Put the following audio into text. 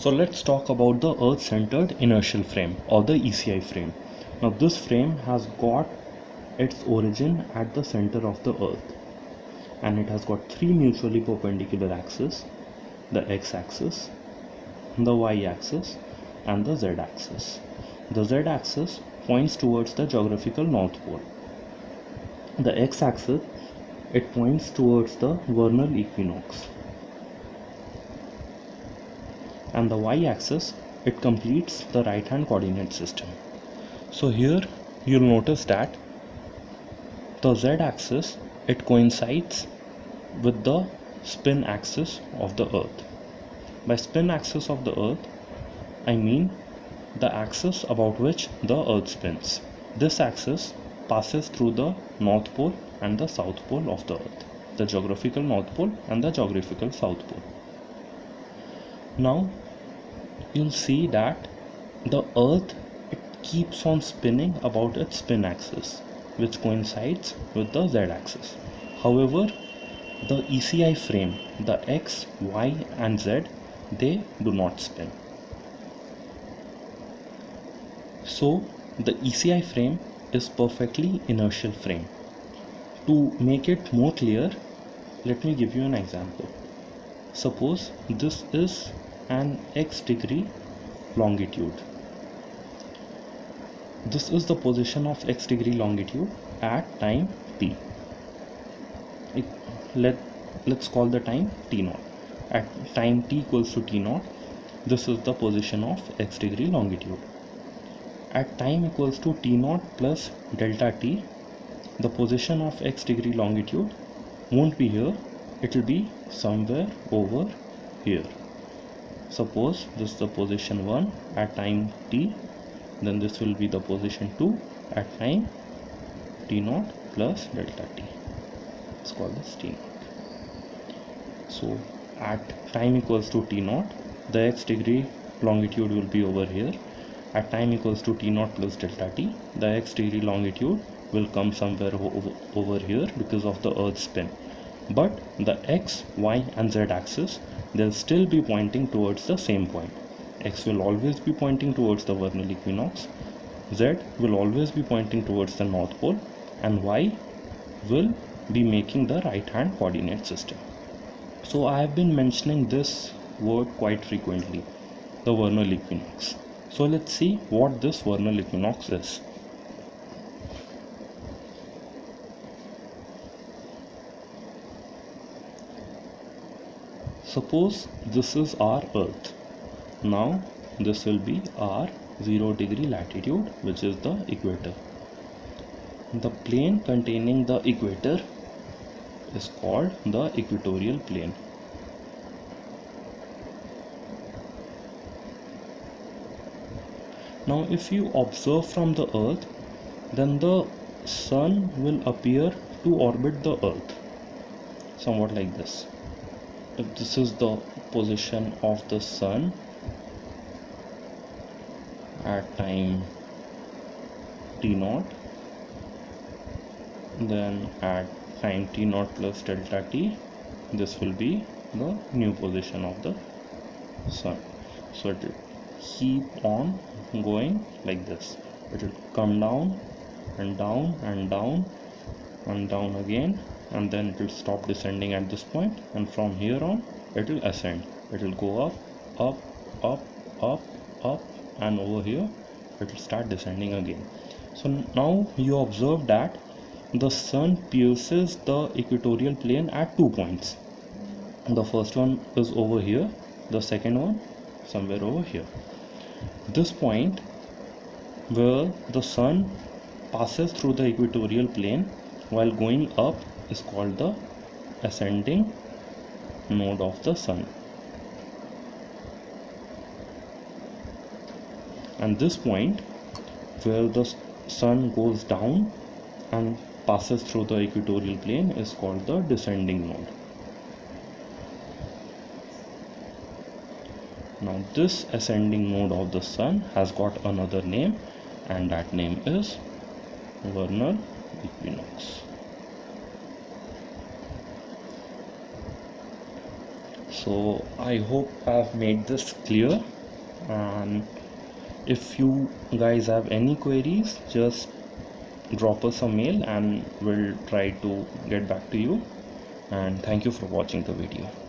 So let's talk about the earth centered inertial frame or the ECI frame. Now this frame has got its origin at the center of the earth and it has got three mutually perpendicular axes the x axis the y axis and the z axis the z axis points towards the geographical north pole. The x axis it points towards the vernal equinox and the y-axis it completes the right hand coordinate system. So here you'll notice that the z-axis it coincides with the spin axis of the earth. By spin axis of the earth I mean the axis about which the earth spins. This axis passes through the north pole and the south pole of the earth the geographical north pole and the geographical south pole now you'll see that the earth it keeps on spinning about its spin axis which coincides with the z axis. However the ECI frame the x y and z they do not spin. So the ECI frame is perfectly inertial frame. To make it more clear let me give you an example. Suppose this is an x degree longitude. This is the position of x degree longitude at time t. Let let's call the time t naught at time t equals to t naught this is the position of x degree longitude. At time equals to t naught plus delta t the position of x degree longitude won't be here. It will be somewhere over here suppose this is the position 1 at time t then this will be the position 2 at time t naught plus delta t. Let's call this t naught. So at time equals to t naught the x degree longitude will be over here. At time equals to t naught plus delta t the x degree longitude will come somewhere over here because of the earth spin. But the x y and z axis they'll still be pointing towards the same point. X will always be pointing towards the vernal equinox. Z will always be pointing towards the north pole. And y will be making the right hand coordinate system. So i have been mentioning this word quite frequently the vernal equinox. So let's see what this vernal equinox is suppose this is our earth. Now this will be our 0 degree latitude which is the equator. The plane containing the equator is called the equatorial plane. Now if you observe from the earth then the sun will appear to orbit the earth. Somewhat like this if this is the position of the sun. At time t naught. Then at time t naught plus delta t this will be the new position of the sun. So it will keep on going like this. It will come down and down and down and down again and then it will stop descending at this point and from here on it will ascend. It will go up up up up up and over here it will start descending again. So now you observe that the sun pierces the equatorial plane at two points. The first one is over here the second one somewhere over here. This point where the sun passes through the equatorial plane while going up is called the ascending node of the sun. And this point where the sun goes down and passes through the equatorial plane is called the descending node. Now this ascending node of the sun has got another name and that name is vernal equinox so i hope i've made this clear. And if you guys have any queries just drop us a mail and we'll try to get back to you. And thank you for watching the video